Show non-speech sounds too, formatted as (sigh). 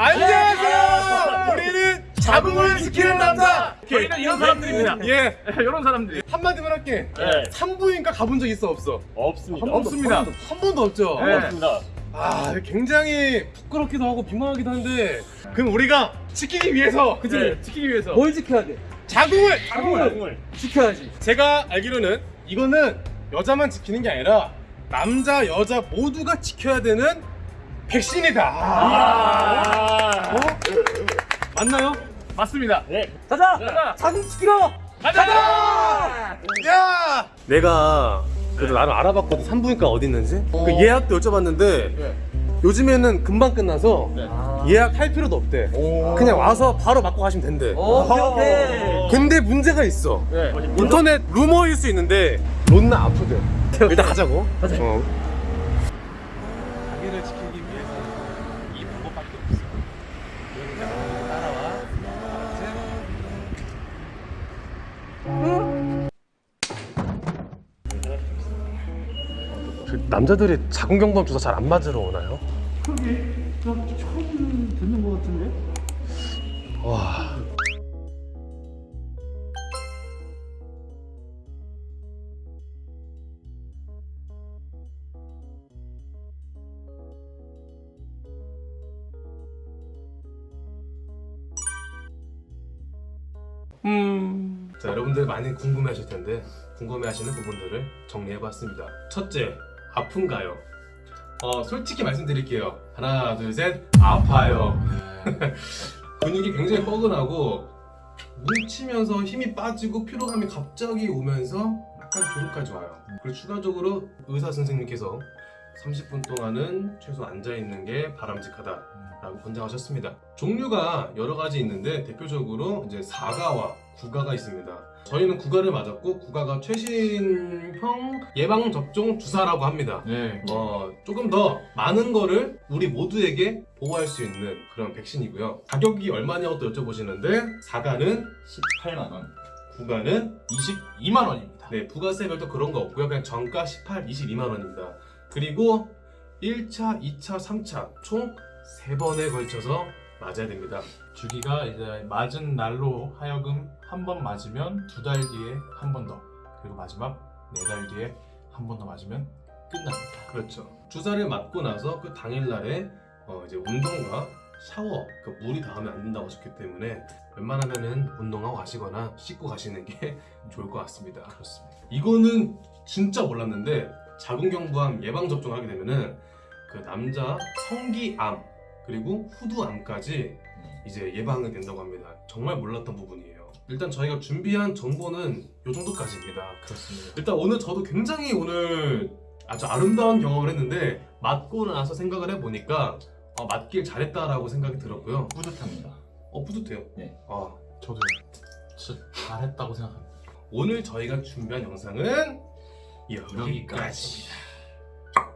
안녕하세요. 우리는 자궁을 지키는 남자. 저희는 이런 사람들입니다. 예. 이런 사람들이. 한마디만 할게. 네. 산부인과 가본 적 있어 없어? 없습니다. 한 번도, 없습니다. 한 번도 없죠. 네. 없습니다. 아 굉장히 부끄럽기도 하고 민망하기도 한데 그럼 우리가 지키기 위해서 그치? 네, 지키기 위해서. 뭘 지켜야 돼? 자궁을 자궁을. 지켜야지. 제가 알기로는 이거는 여자만 지키는 게 아니라 남자 여자 모두가 지켜야 되는 백신이다. 아. 어? 맞나요? 맞습니다. 네. 가자! 가자. 자궁 지키러! 가자. 야! 내가 그래도 나를 알아봤거든 산부인과 어디 있는지 그 예약도 여쭤봤는데 네. 요즘에는 금방 끝나서 네. 예약할 필요도 없대 그냥 와서 바로 맞고 가시면 된대 오케이, 오케이. 근데 문제가 있어 네. 인터넷 루머일 수 있는데 론나 아프대 (laughs) 일단 가자고 가자. 어. 자기를 지키기 위해서 이 방법밖에 없어 여기 따라와 그 남자들이 자궁경부암 주사 잘 안 맞으러 오나요? 그러게. 나 처음 듣는 것 같은데? 와. 음. 자, 여러분들 많이 궁금해 하실 텐데 궁금해 하시는 부분들을 정리해 봤습니다. 첫째, 아픈가요? 어, 솔직히 말씀드릴게요. 하나, 둘, 셋, 아파요. (laughs) 근육이 굉장히 뻐근하고 뭉치면서 힘이 빠지고 피로감이 갑자기 오면서 약간 조급까지 와요. 그리고 추가적으로 의사 선생님께서 30분 동안은 최소 앉아 있는 게 바람직하다 라고 권장하셨습니다. 종류가 여러 가지 있는데 대표적으로 이제 4가와 9가가 있습니다. 저희는 9가를 맞았고 9가가 최신형 예방 접종 주사라고 합니다. 네. 어, 조금 더 많은 거를 우리 모두에게 보호할 수 있는 그런 백신이고요. 가격이 얼마냐고 또 여쭤보시는데 4가는 18만 원. 9가는 22만 원입니다. 네, 부가세별도 그런 거 없고요. 그냥 정가 18, 22만 원입니다. 그리고 1차, 2차, 3차 총 3번에 걸쳐서 맞아야 됩니다. 주기가 이제 맞은 날로 하여금 한 번 맞으면 두 달 뒤에 한 번 더, 그리고 마지막 네 달 뒤에 한 번 더 맞으면 끝납니다. 그렇죠. 주사를 맞고 나서 그 당일날에 어, 이제 운동과 샤워, 그 물이 닿으면 안 된다고 하셨기 때문에 웬만하면은 운동하고 가시거나 씻고 가시는 게 (laughs) 좋을 것 같습니다. 그렇습니다. 이거는 진짜 몰랐는데 자궁경부암 예방 접종을 하게 되면은 그 남자 성기암 그리고 후두암까지 이제 예방이 된다고 합니다. 정말 몰랐던 부분이에요. 일단 저희가 준비한 정보는 이 정도까지입니다. 그렇습니다. 일단 오늘 저도 굉장히 오늘 아주 아름다운 경험을 했는데 맞고 나서 생각을 해보니까 어, 맞길 잘했다라고 생각이 들었고요. 뿌듯합니다. 어 뿌듯해요. 네. 아, 저도 진짜 잘했다고 생각합니다. 오늘 저희가 준비한 영상은 여기까지입니다. 여기까지.